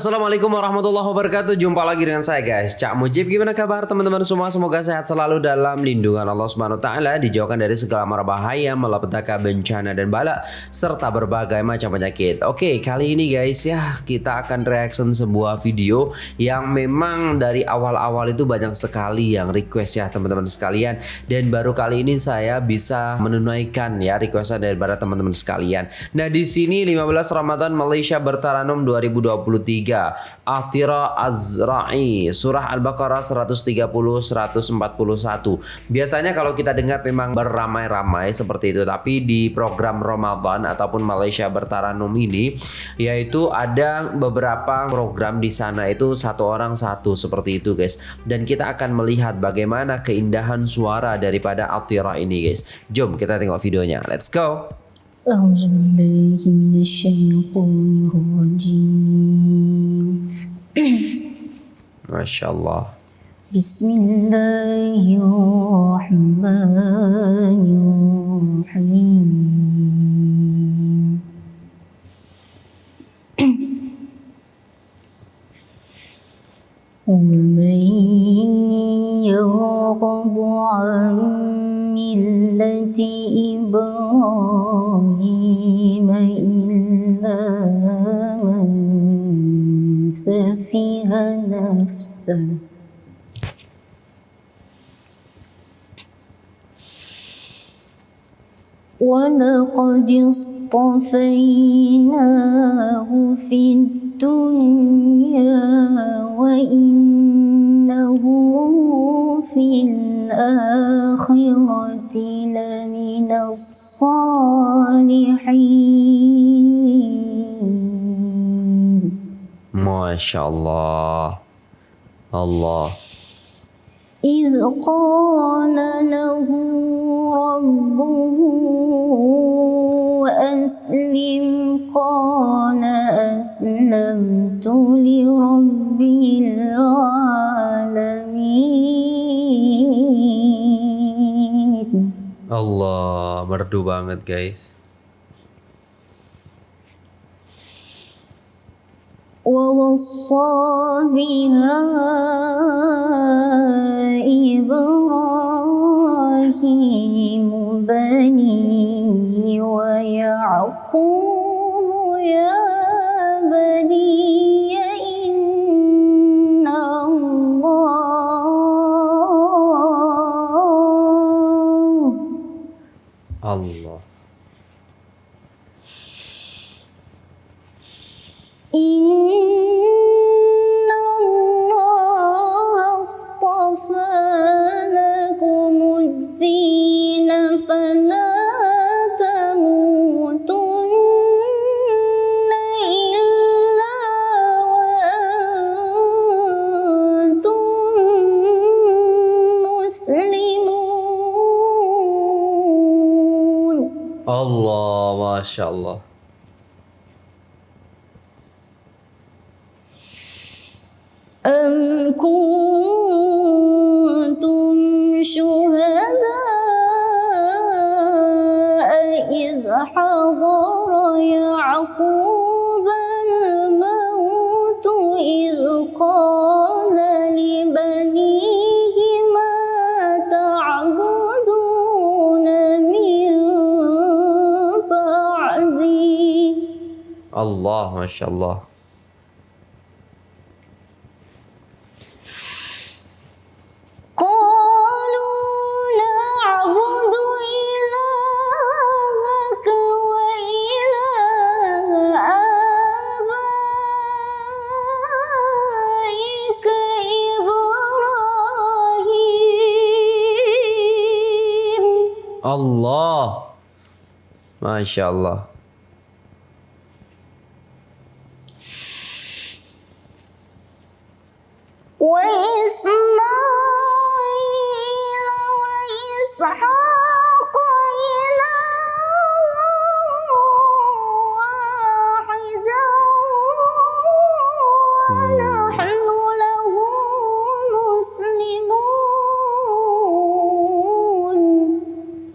Assalamualaikum warahmatullahi wabarakatuh. Jumpa lagi dengan saya guys. Cak Mujib Gimana kabar teman-teman semua? Semoga sehat selalu dalam lindungan Allah Subhanahu Wa Taala Dijauhkan dari segala mara bahaya Malapetaka bencana dan bala Serta berbagai macam penyakit. Oke kali ini guys ya Kita akan reaction sebuah video Yang memang dari awal-awal itu banyak sekali yang request ya teman-teman sekalian. Dan baru kali ini saya bisa menunaikan ya requestan daripada teman-teman sekalian. Nah di sini 15 Ramadan Malaysia Bertaranum 2023 3 Atira Azra'i Surah Al-Baqarah 130 141 Biasanya kalau kita dengar memang beramai-ramai seperti itu Tapi di program Ramadan ataupun Malaysia Bertaranum ini Yaitu ada beberapa program di sana itu satu orang satu seperti itu guys Dan kita akan melihat bagaimana keindahan suara daripada Atira ini guys Jom kita tengok videonya Let's go أعوذ بالله من الشيطان الرجيم شاء الله. بسم الله الرحمن الرحيم. سفه نفسه ولقد اصطفيناه في الدنيا وإنه في الآخرة لمن الصالحين. ما شاء الله الله إذ قال له ربه أسلم قال أسلمت لرب العالمين Allah merdu banget guys ووصى بها إبراهيم بنيه إن الله اصطفى الدين فلا تموتن إلا وأنتم مسلمون Allah Masya Allah أم Allah maşallah. Allah. Maşallah.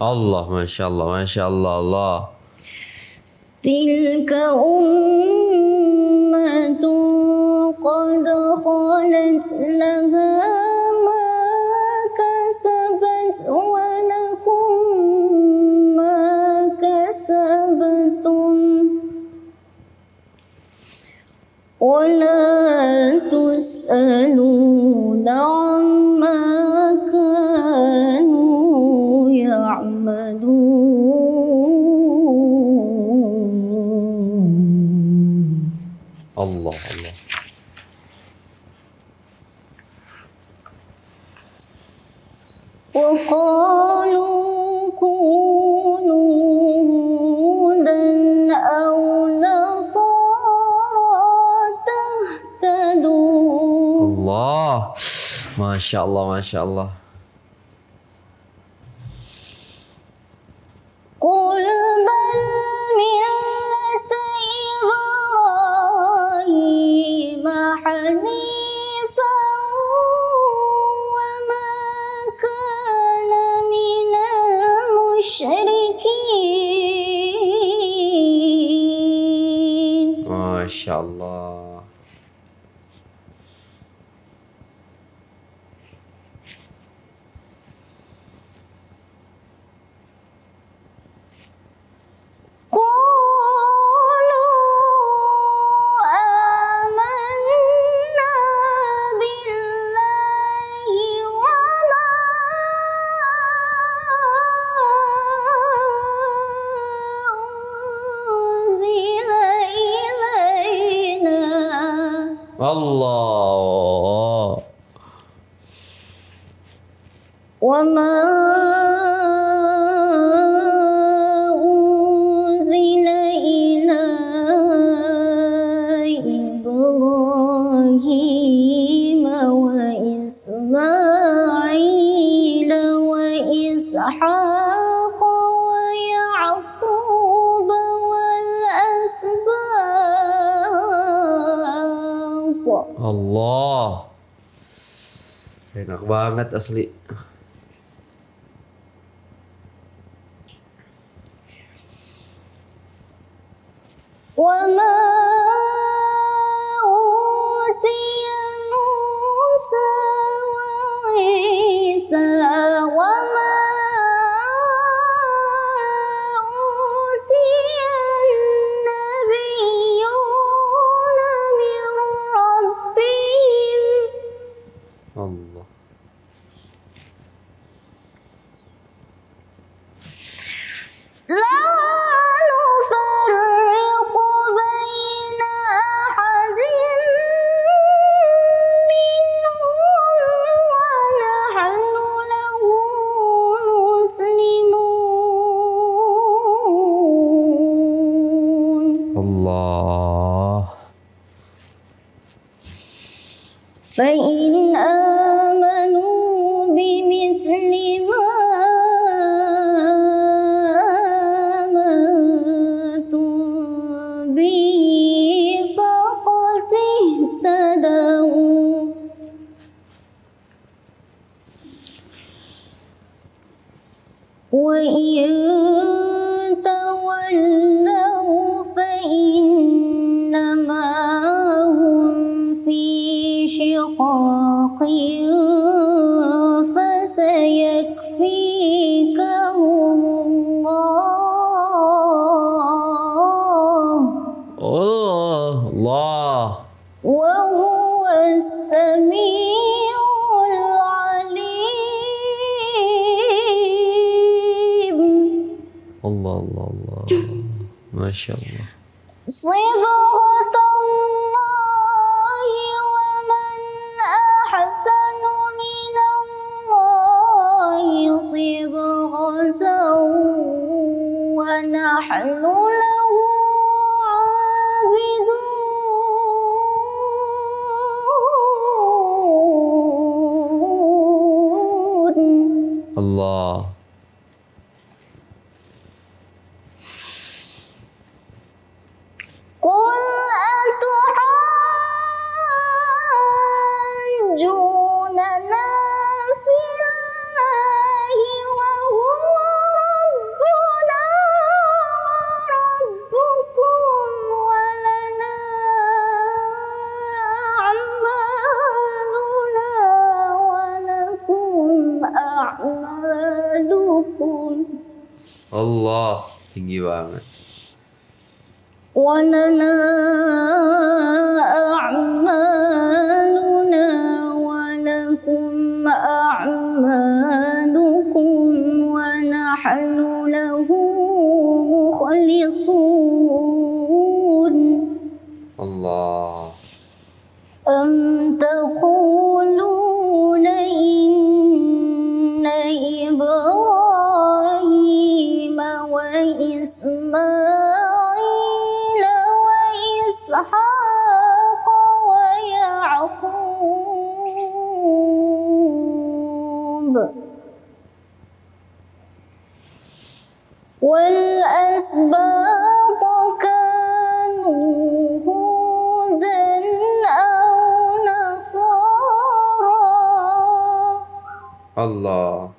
مسلمون Allah, masya Allah, masya Allah, Allah. تلك أمة قد خلت لها ما كسبت ولكم ما كسبتم ولا تسألون الله. ما شاء الله ما شاء الله. قل بل ملة إبراهيم حنيفا وما كان من المشركين. ما شاء الله. Allah. وما أنزل إلى إبراهيم وإسماعيل وإسحاق Allah. Enak banget asli. الله. فإن أن الله الله الله. ما شاء الله. صبغة الله ومن أحسن من الله. صبغة ونحن أعمالكم. Allah tinggi banget ولنا أعمالنا ولكم أعمالكم ونحن له مخلصون. Allah أم تقولون Allah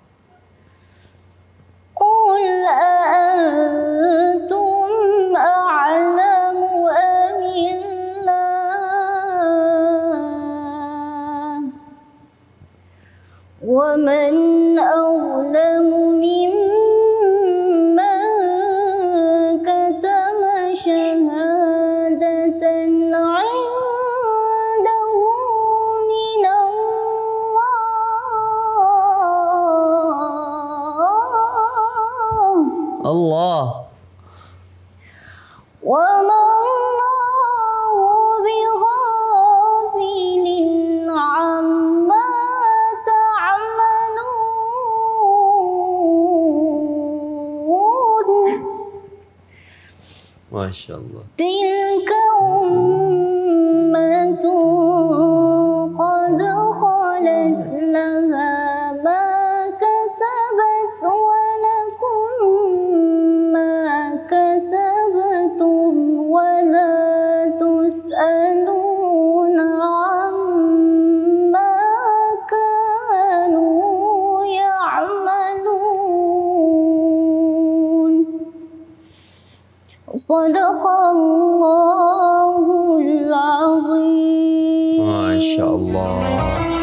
insyaallah.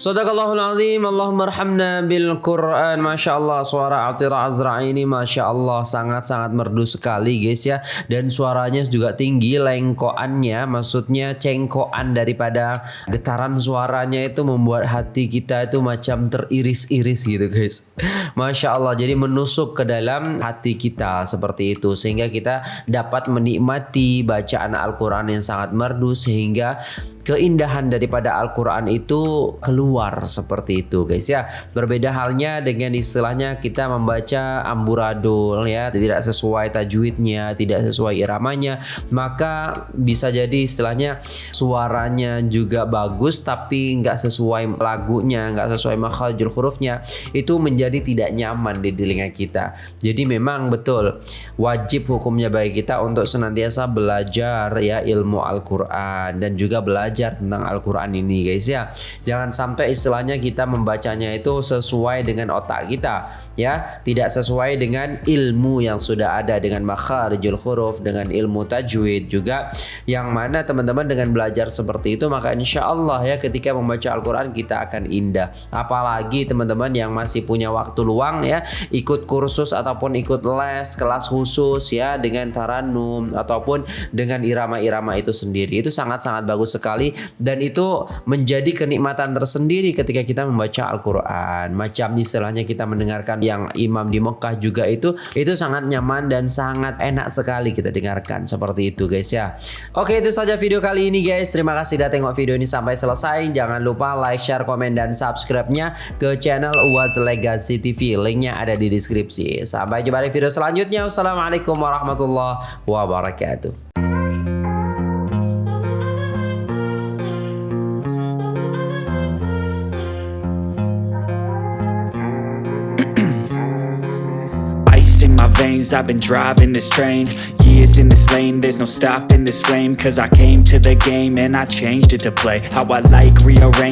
Sadaqallahul azim. Allahumma arhamna bil Quran. Masya Allah suara Atira Azra ini Masya Allah sangat-sangat merdu sekali guys ya. Dan suaranya juga tinggi Lengkoannya maksudnya cengkoan daripada getaran suaranya itu Membuat hati kita itu macam teriris-iris gitu guys. Masya Allah jadi menusuk ke dalam hati kita seperti itu Sehingga kita dapat menikmati bacaan Al-Quran yang sangat merdu Sehingga keindahan daripada Al-Quran itu keluar seperti itu guys ya. Berbeda halnya dengan istilahnya kita membaca amburadul ya. Tidak sesuai tajwidnya tidak sesuai iramanya maka bisa jadi istilahnya suaranya juga bagus tapi nggak sesuai lagunya nggak sesuai makharijul hurufnya itu menjadi tidak nyaman di telinga kita. Jadi memang betul wajib hukumnya bagi kita untuk senantiasa belajar ya ilmu Al-Quran dan juga belajar tentang Al-Quran ini guys ya. Jangan sampai istilahnya kita membacanya itu sesuai dengan otak kita ya. Tidak sesuai dengan ilmu yang sudah ada dengan makharijul huruf dengan ilmu tajwid juga. Yang mana teman-teman dengan belajar seperti itu maka insya Allah ya ketika membaca Al-Quran kita akan indah. Apalagi teman-teman yang masih punya waktu luang ya ikut kursus ataupun ikut les kelas khusus ya dengan taranum ataupun dengan irama-irama itu sendiri. Itu sangat-sangat bagus sekali dan itu menjadi kenikmatan tersendiri ketika kita membaca Al-Quran. Macam istilahnya kita mendengarkan yang imam di Mekah juga itu itu sangat nyaman dan sangat enak sekali kita dengarkan. Seperti itu guys ya. Oke itu saja video kali ini guys. Terima kasih sudah tengok video ini sampai selesai. Jangan lupa like share komen dan subscribe-nya ke channel Uaz Legacy TV linknya ada di deskripsi. Sampai jumpa di video selanjutnya. Wassalamualaikum warahmatullahi wabarakatuh veins, I've been driving this train. Years in this lane, there's no stopping this flame. Cause I came to the game and I changed it to play. How I like, rearrange